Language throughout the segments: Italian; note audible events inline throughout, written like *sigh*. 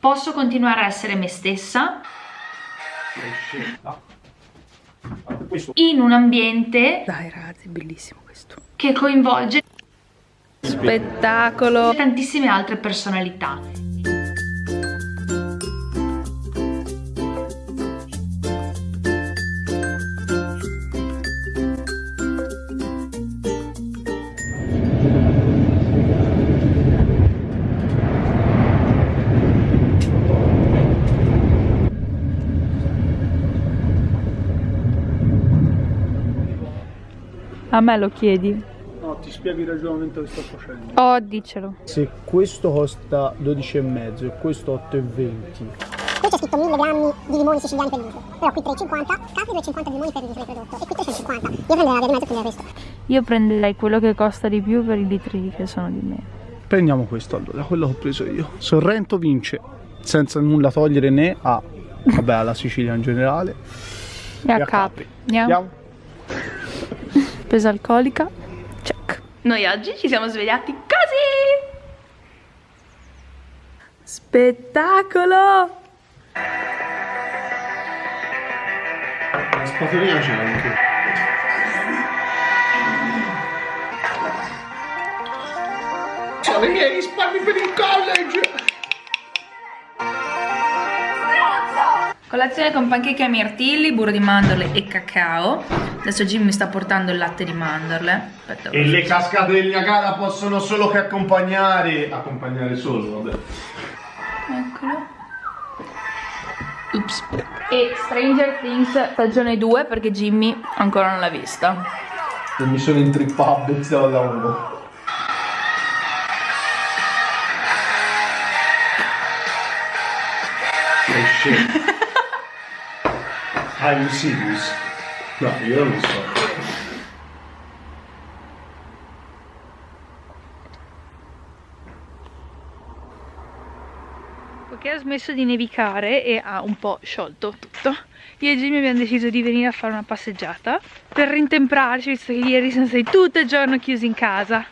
posso continuare a essere me stessa? In un ambiente dai ragazzi è bellissimo questo. che coinvolge spettacolo. tantissime altre personalità A me lo chiedi? No, ti spiego il ragionamento che sto facendo. Oh, dicelo. Se questo costa 12,5 e questo 8,20 Qui c'è scritto 1000 grammi di limoni siciliani per litro, però qui 3,50, casi 2,50 di limoni per litro di prodotto e qui 350. Io prenderei la via di mezzo e prenderei questo. Io prenderei quello che costa di più per i litri che sono di meno. Prendiamo questo allora, quello che ho preso io. Sorrento vince, senza nulla togliere né a, vabbè, alla Sicilia in generale. E a Capri. Andiamo. Andiamo. Spesa alcolica. Check. noi oggi ci siamo svegliati così Spettacolo! La spatolina c'è anche. Sono i miei risparmi per il college! Colazione con pancake a mirtilli, burro di mandorle e cacao. Adesso Jim mi sta portando il latte di mandorle. Aspetta, E le cascate del Niagara possono solo che accompagnare. Accompagnare solo, vabbè. Eccolo. Ups. E Stranger Things stagione 2 perché Jimmy ancora non l'ha vista. E mi sono intrippato. Oh shit. *laughs* Are you serious? No, io non lo so. Poiché ha smesso di nevicare e ha un po' sciolto tutto, io e Jimmy abbiamo deciso di venire a fare una passeggiata per rintemprarci, visto che ieri siamo stati tutto il giorno chiusi in casa.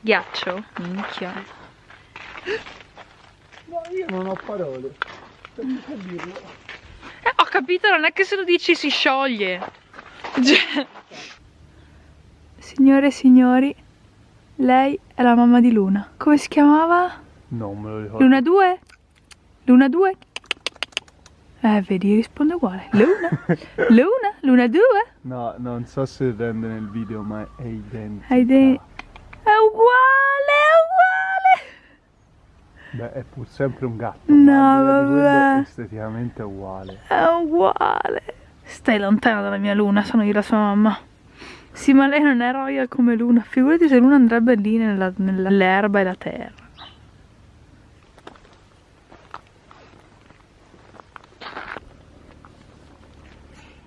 Ghiaccio, minchia. No, io non ho parole. Non. Eh, ho capito, non è che se lo dici si scioglie. Cioè. Signore e signori, lei è la mamma di Luna. Come si chiamava? Non me lo ricordo. Luna 2? Luna 2? Eh, vedi, risponde uguale. Luna? *laughs* Luna? Luna 2? No, non so se rende nel video, ma è identico. Hai dei... È uguale, è Beh, è pur sempre un gatto. No, vabbè. esteticamente è uguale. uguale. È uguale. Stai lontana dalla mia Luna, sono io la sua mamma. Sì, ma lei non è royal come Luna. Figurati se Luna andrebbe lì nella- nell'erba e la terra.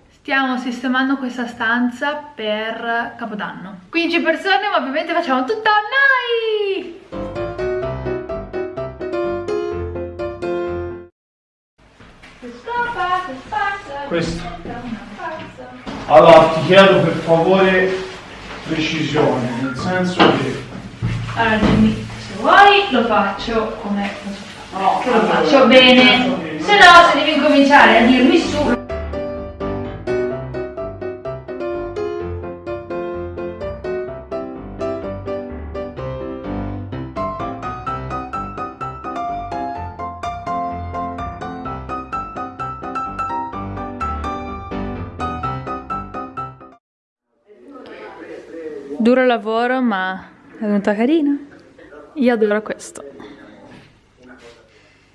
Stiamo sistemando questa stanza per Capodanno. 15 persone, ma ovviamente facciamo tutto noi! Questo. Chiedo per favore precisione, nel senso che... Allora Jimmy, se vuoi lo faccio come No. Che lo faccio bene. Se no, se devi incominciare a dirmi su. Duro lavoro, ma è venuta carina. Io adoro questo.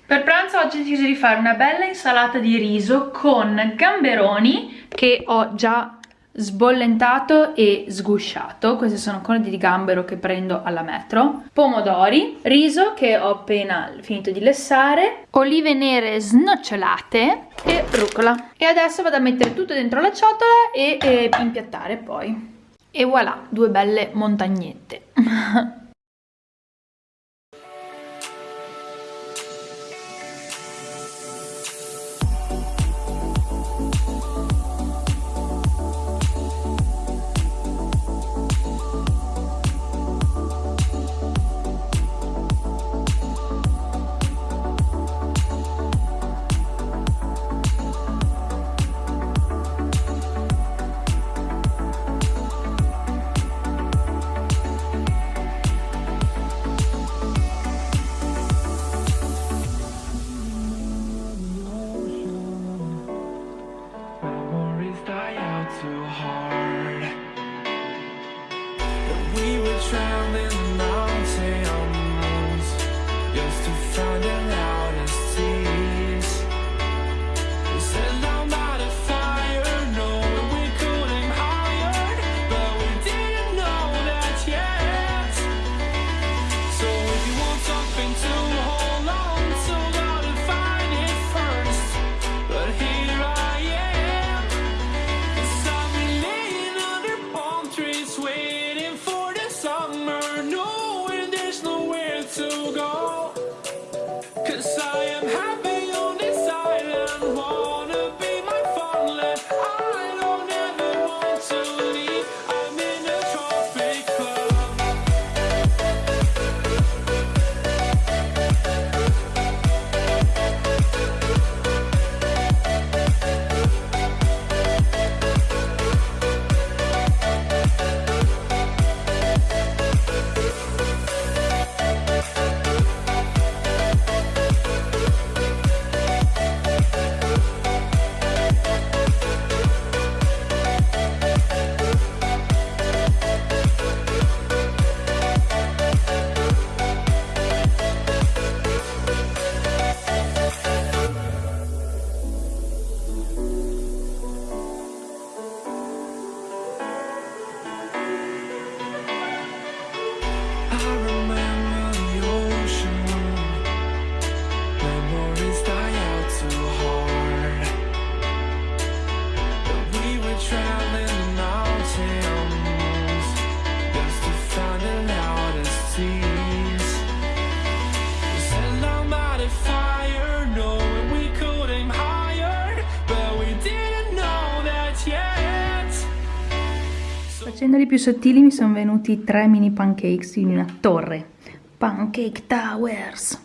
Per pranzo oggi ho deciso di fare una bella insalata di riso con gamberoni che ho già sbollentato e sgusciato. Questi sono conati di gambero che prendo alla metro. Pomodori, riso che ho appena finito di lessare, olive nere snocciolate e rucola. E adesso vado a mettere tutto dentro la ciotola e, e impiattare poi. E voilà, due belle montagnette. *laughs* Too hard. That we were drowning Facendoli più sottili mi sono venuti tre mini pancakes in una torre. Pancake Towers.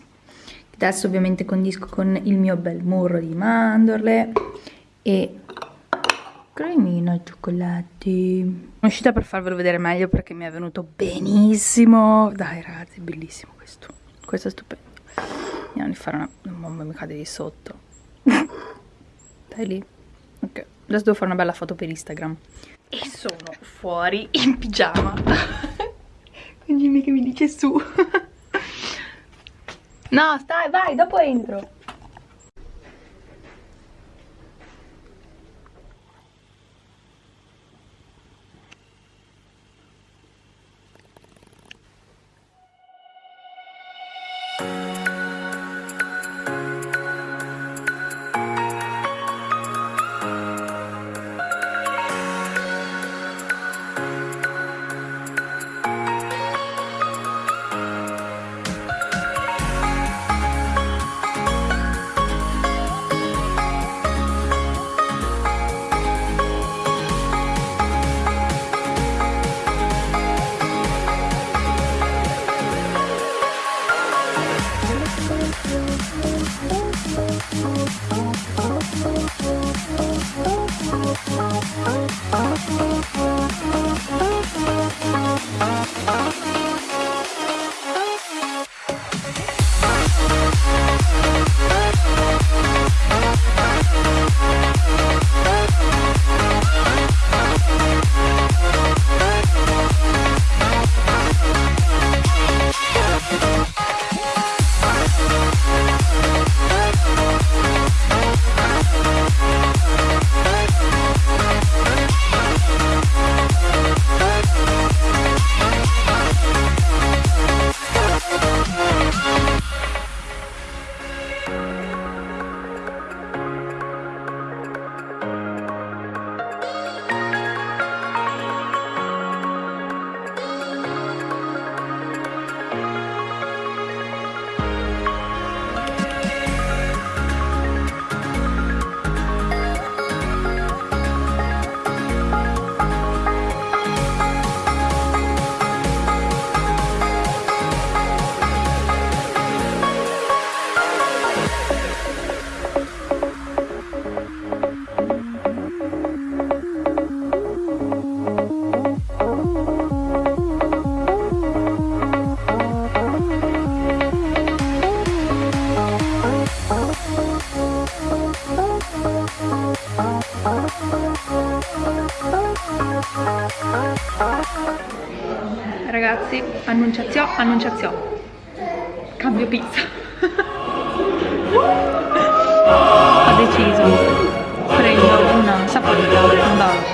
Adesso ovviamente condisco con il mio bel murro di mandorle e cremina al cioccolato. Sono uscita per farvelo vedere meglio perché mi è venuto benissimo. Dai ragazzi, bellissimo questo. Questo è stupendo. Andiamo a fare una... Mamma mi cade di sotto. *laughs* Stai lì. Ok, adesso devo fare una bella foto per Instagram. E sono fuori in pigiama. *laughs* Con Jimmy che mi dice su. *laughs* no, stai, vai, dopo entro. Ragazzi, annunciazione, annunciazione. Cambio pizza. Ho deciso. Prendo una saponetta, un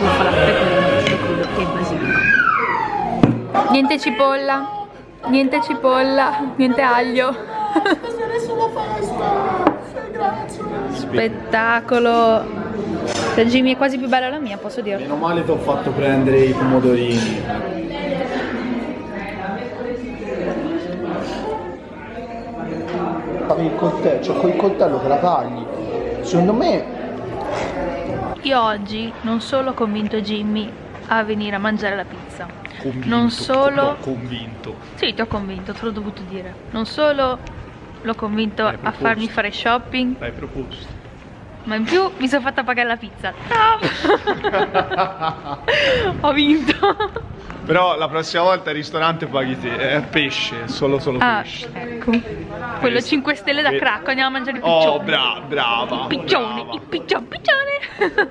bufala, pecorino, prosciutto crudo e basilico. Niente cipolla, niente cipolla, niente aglio. Spettacolo. La Jimmy è quasi più bella la mia, posso dirlo. Meno male ti ho fatto prendere i pomodorini. Il coltello, cioè con il coltello te la tagli. Secondo me Io oggi non solo ho convinto Jimmy a venire a mangiare la pizza, convinto, non solo... l'ho convinto. Sì, ti ho convinto, te l'ho dovuto dire. Non solo l'ho convinto a farmi fare shopping, L'hai proposto. ma in più mi sono fatta pagare la pizza. No! *laughs* ho vinto. Però la prossima volta il ristorante paghi te, è pesce, solo solo Ah, pesce. ecco. Quello 5 stelle da crack, andiamo a mangiare i piccioni. Oh, bra- brava. I piccioni, brava. i piccioni, piccione.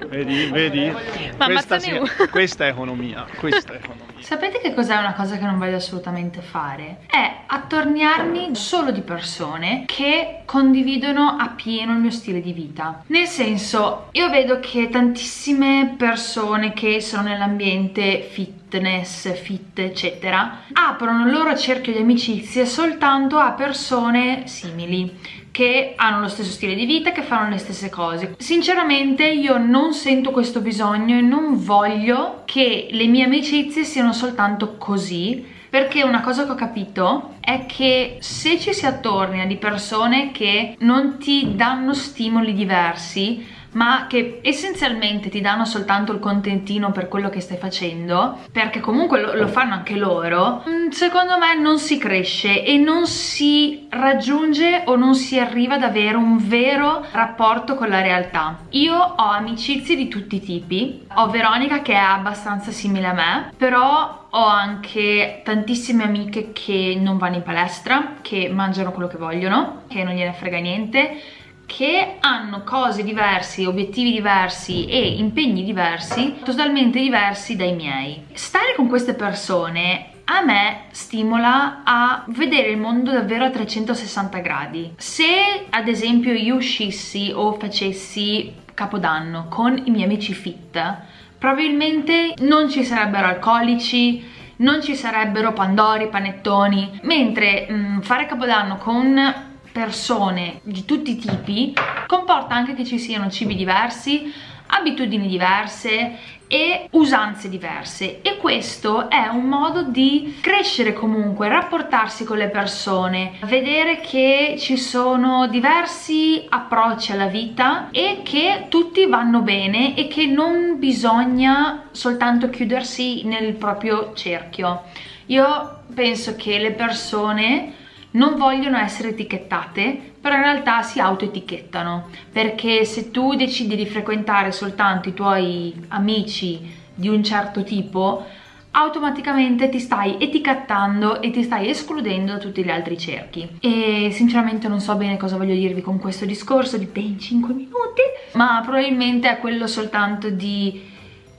Vedi, vedi? Ma questa, uno. questa è economia, questa è economia. Sapete che cos'è una cosa che non voglio assolutamente fare? È attorniarmi solo di persone che condividono appieno il mio stile di vita. Nel senso, io vedo che tantissime persone che sono nell'ambiente fitness, fit, eccetera, aprono il loro cerchio di amicizie soltanto a persone simili che hanno lo stesso stile di vita, che fanno le stesse cose. Sinceramente io non sento questo bisogno e non voglio che le mie amicizie siano soltanto così, perché una cosa che ho capito è che se ci si attornia di persone che non ti danno stimoli diversi, ma che essenzialmente ti danno soltanto il contentino per quello che stai facendo, perché comunque lo, lo fanno anche loro, mm, secondo me non si cresce e non si raggiunge o non si arriva ad avere un vero rapporto con la realtà. Io ho amicizie di tutti i tipi, ho Veronica che è abbastanza simile a me, però ho anche tantissime amiche che non vanno in palestra, che mangiano quello che vogliono, che non gliene frega niente, che hanno cose diverse, obiettivi diversi e impegni diversi, totalmente diversi dai miei. Stare con queste persone a me stimola a vedere il mondo davvero a 360 gradi. Se ad esempio io uscissi o facessi capodanno con i miei amici fit, probabilmente non ci sarebbero alcolici, non ci sarebbero pandori, panettoni, mentre mh, fare capodanno con persone di tutti i tipi comporta anche che ci siano cibi diversi, abitudini diverse e usanze diverse e questo è un modo di crescere comunque, rapportarsi con le persone, vedere che ci sono diversi approcci alla vita e che tutti vanno bene e che non bisogna soltanto chiudersi nel proprio cerchio. Io penso che le persone non vogliono essere etichettate, però in realtà si autoetichettano, perché se tu decidi di frequentare soltanto i tuoi amici di un certo tipo, automaticamente ti stai etichettando e ti stai escludendo da tutti gli altri cerchi. E sinceramente non so bene cosa voglio dirvi con questo discorso di ben 5 minuti, ma probabilmente è quello soltanto di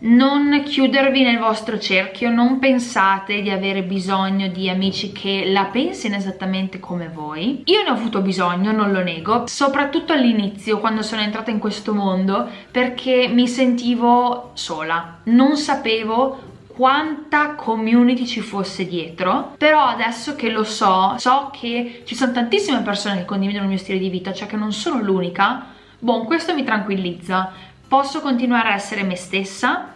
non chiudervi nel vostro cerchio, non pensate di avere bisogno di amici che la pensino esattamente come voi. Io ne ho avuto bisogno, non lo nego, soprattutto all'inizio quando sono entrata in questo mondo perché mi sentivo sola, non sapevo quanta community ci fosse dietro però adesso che lo so so che ci sono tantissime persone che condividono il mio stile di vita cioè che non sono l'unica Bon, questo mi tranquillizza posso continuare a essere me stessa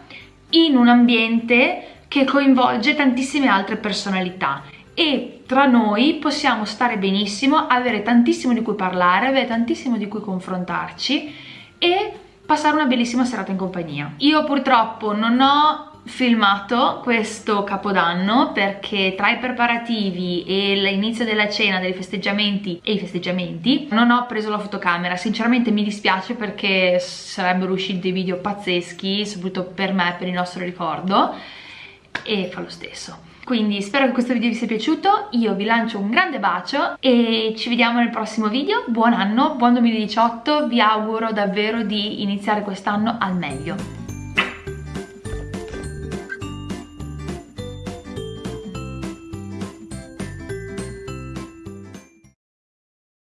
in un ambiente che coinvolge tantissime altre personalità e tra noi possiamo stare benissimo, avere tantissimo di cui parlare, avere tantissimo di cui confrontarci e passare una bellissima serata in compagnia. Io purtroppo non ho filmato questo capodanno perché tra i preparativi e l'inizio della cena, dei festeggiamenti e i festeggiamenti non ho preso la fotocamera, sinceramente mi dispiace perché sarebbero usciti dei video pazzeschi, soprattutto per me, per il nostro ricordo e fa lo stesso. Quindi spero che questo video vi sia piaciuto, io vi lancio un grande bacio e ci vediamo nel prossimo video, buon anno, buon 2018, vi auguro davvero di iniziare quest'anno al meglio.